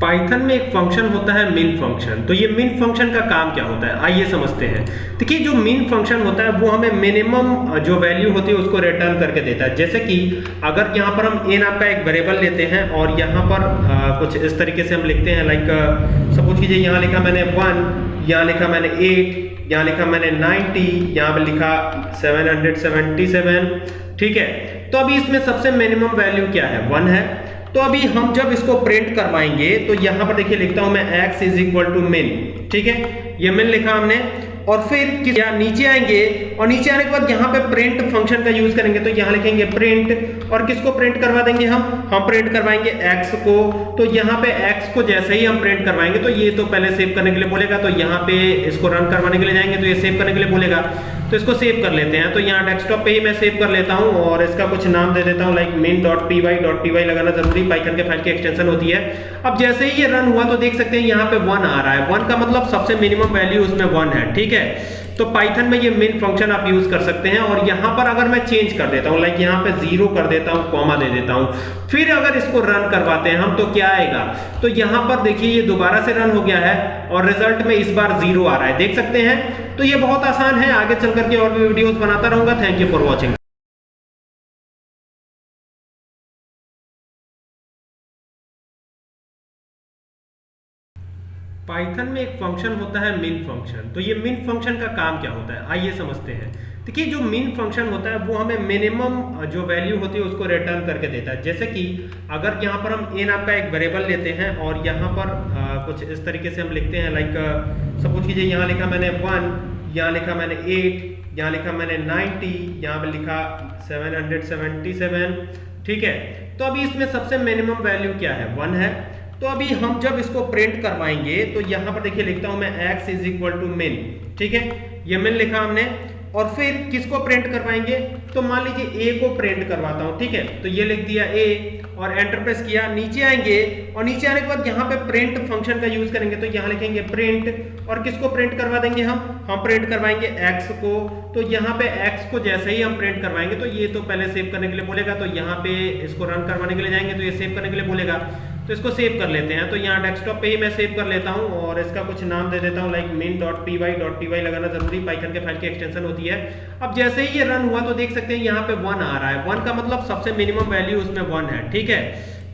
Python में एक function होता है मिन फ़ंक्शन तो ये मिन फ़ंक्शन का काम क्या होता है? आइए समझते हैं। देखिए जो मिन फ़ंक्शन होता है वो हमें मिनिमम जो वैल्यू होती है उसको रिटर्न करके देता है। जैसे कि अगर यहाँ पर हम ए नाम का एक वेरिएबल लेते हैं और यहाँ पर आ, कुछ इस तरीके से हम लिखते हैं लाइक सपोज़ कीजिए यहाँ लिखा मैंने वन यहाँ लिखा मैंने एट यहाँ लिखा मैंने नाइनटी यहाँ पर लिखा सेवन ठीक है? तो अभी इसमें सबसे मिनिमम वैल्यू क्या है? वन है। तो अभी हम जब इसको प्रिंट करवाएँगे तो यहाँ पर देखिए लिखता हूँ मैं x इज़ इक्वल टू मिन ठीक है? ये मिन लिखा हमने। और फिर किस या नीचे आएँगे और नीचे आने के बाद यहाँ पे प्रिंट फ़ंक्शन का यूज़ करेंगे तो यहाँ लिखेंगे प्रिंट और किसको प्रिंट करवा देंगे हम? हम प्रिंट करवाएँगे x को। तो यहाँ पे x को जैसे ही हम प्रिंट करवाएँगे तो ये तो पहले सेव करने के लिए बोलेगा तो यहाँ पे इसको रन करवाने के लिए जाएँगे तो ये सेव करने के लिए बोलेगा। तो इसको सेव कर लेते हैं। तो यहाँ डेस्कटॉप पे ही मैं सेव कर लेता हूँ और इसका कुछ नाम दे देता हूँ like main dot P Y dot P Y लगाना ज़रूरी पाइथन के फ़ाइल की एक्सटेंशन होती है। अब जैसे ही ये रन हुआ तो देख सकते हैं यहाँ पे वन आ रहा है। वन का मतलब सबसे मिनिमम वैल्यू उसमें वन है, ठीक है? तो पाइथन में ये मेन फ़ंक्शन आप यूज़ कर सकते हैं और यहाँ पर अगर मैं चेंज कर देता हूँ लाइक यहाँ पे ज़ीरो कर देता हूँ कॉमा दे देता हूँ, फिर अगर इसको रन करवाते हैं हम तो क्या आएगा? तो यहाँ पर देखिए ये दोबारा से रन हो गया है और रिज़ल्ट में इस बार ज़ीरो आ रहा है। देख सकते हैं? तो ये बहुत आसान है, आगे चल करके और भी वीडियोस बनाता रहूँगा। Thank you for watching Python में एक फ़ंक्शन होता है मिन फ़ंक्शन तो ये मिन फ़ंक्शन का काम क्या होता है? आइए समझते हैं। देखिए जो मिन फ़ंक्शन होता है वो हमें मिनिमम जो वैल्यू होती है उसको रिटर्न करके देता है। जैसे कि अगर यहाँ पर हम ए नाम का एक वेरिएबल लेते हैं और यहाँ पर आ, कुछ इस तरीके से हम लिखते हैं लाइक सपोज़ कीजिए यहाँ लिखा मैंने वन यहाँ लिखा मैंने एट यहाँ लिखा मैंने नाइनटी यहाँ पर लिखा सेवन ठीक है? तो अभी इसमें सबसे मिनिमम वैल्यू क्या है? वन है। तो अभी हम जब इसको प्रिंट करवाएँगे तो यहाँ पर देखिए लिखता हूँ मैं x इज़ इक्वल टू मिन ठीक है? ये मिन लिखा हमने, और फिर किसको प्रिंट करवाएँगे? तो मान लीजिए a को प्रिंट करवाता हूँ, ठीक है? तो ये लिख दिया a, और एंटर प्रेस किया, नीचे आएँगे, और नीचे आने के बाद यहाँ पे प्रिंट फ़ंक्शन का यूज़ करेंगे तो यहाँ लिखेंगे प्रिंट और किसको प्रिंट करवा देंगे हम? हम प्रिंट करवाएँगे x को तो यहाँ पे x को जैसे ही हम प्रिंट करवाएँगे तो ये तो पहले सेव करने के लिए बोलेगा तो यहाँ पे इसको रन करवाने के लिए जाएँगे तो ये सेव करने के लिए बोलेगा। तो इसको सेव कर लेते हैं। तो यहाँ डेस्कटॉप पे ही मैं सेव कर लेता हूँ और इसका कुछ नाम दे देता हूँ like main dot P Y dot P Y लगाना ज़रूरी पाइथन के फ़ाइल की एक्सटेंशन होती है। अब जैसे ही ये रन हुआ तो देख सकते हैं यहाँ पे वन आ रहा है। वन का मतलब सबसे मिनिमम वैल्यू उसमें वन है, ठीक है?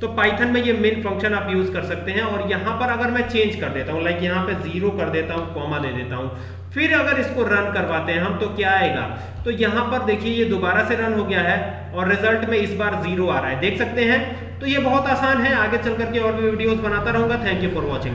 तो पाइथन में ये मेन फ़ंक्शन आप यूज़ कर सकते हैं और यहाँ पर अगर मैं चेंज कर देता हूँ लाइक यहाँ पे ज़ीरो कर देता हूँ कॉमा दे देता हूँ, फिर अगर इसको रन करवाते हैं हम तो क्या आएगा? तो यहाँ पर देखिए ये दोबारा से रन हो गया है और रिज़ल्ट में इस बार ज़ीरो आ रहा है। देख सकते हैं तो ये बहुत आसान है, आगे चल करके और भी वीडियोज़ बनाता रहूँगा। Thank you for watching